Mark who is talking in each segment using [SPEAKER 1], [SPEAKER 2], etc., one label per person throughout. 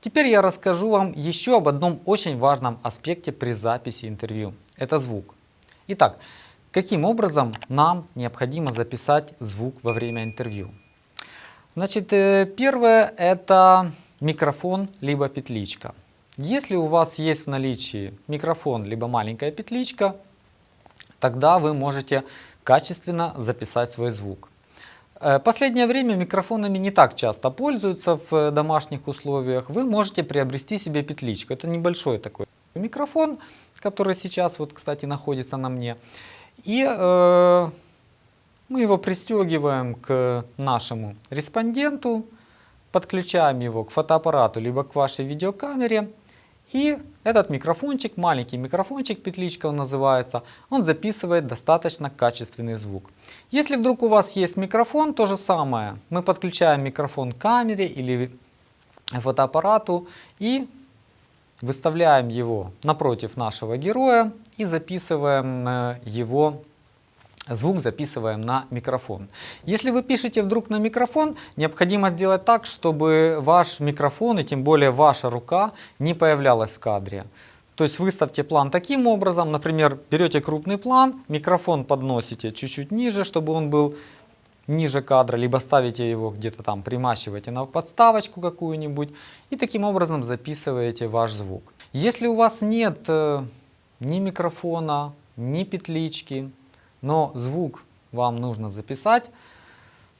[SPEAKER 1] Теперь я расскажу вам еще об одном очень важном аспекте при записи интервью. Это звук. Итак, каким образом нам необходимо записать звук во время интервью? Значит, э, первое это микрофон либо петличка. Если у вас есть в наличии микрофон либо маленькая петличка, тогда вы можете качественно записать свой звук. Э, последнее время микрофонами не так часто пользуются в домашних условиях. Вы можете приобрести себе петличку. Это небольшой такой микрофон, который сейчас, вот, кстати, находится на мне. И э, мы его пристегиваем к нашему респонденту, подключаем его к фотоаппарату, либо к вашей видеокамере. И этот микрофончик, маленький микрофончик, петличка он называется, он записывает достаточно качественный звук. Если вдруг у вас есть микрофон, то же самое. Мы подключаем микрофон к камере или фотоаппарату и выставляем его напротив нашего героя и записываем э, его звук записываем на микрофон. Если вы пишете вдруг на микрофон, необходимо сделать так, чтобы ваш микрофон и тем более ваша рука не появлялась в кадре. То есть выставьте план таким образом, например, берете крупный план, микрофон подносите чуть-чуть ниже, чтобы он был ниже кадра, либо ставите его где-то там, примащиваете на подставочку какую-нибудь и таким образом записываете ваш звук. Если у вас нет э, ни микрофона, ни петлички, но звук вам нужно записать,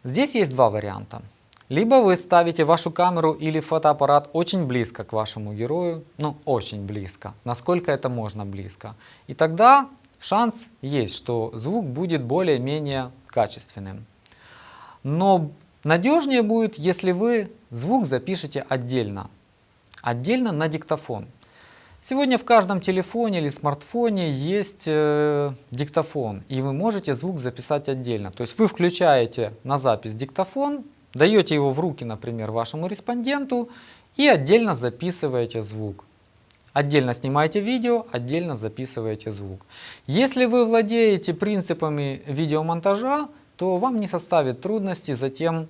[SPEAKER 1] здесь есть два варианта. Либо вы ставите вашу камеру или фотоаппарат очень близко к вашему герою, ну очень близко, насколько это можно близко. И тогда шанс есть, что звук будет более-менее качественным. Но надежнее будет, если вы звук запишете отдельно, отдельно на диктофон. Сегодня в каждом телефоне или смартфоне есть э, диктофон, и вы можете звук записать отдельно. То есть вы включаете на запись диктофон, даете его в руки, например, вашему респонденту и отдельно записываете звук. Отдельно снимаете видео, отдельно записываете звук. Если вы владеете принципами видеомонтажа, то вам не составит трудности затем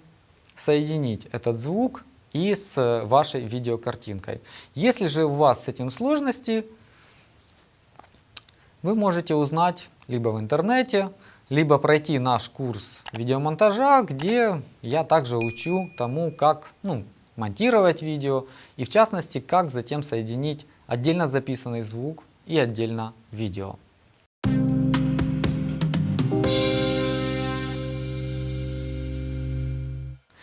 [SPEAKER 1] соединить этот звук и с вашей видеокартинкой. Если же у вас с этим сложности, вы можете узнать либо в интернете, либо пройти наш курс видеомонтажа, где я также учу тому, как ну, монтировать видео и в частности, как затем соединить отдельно записанный звук и отдельно видео.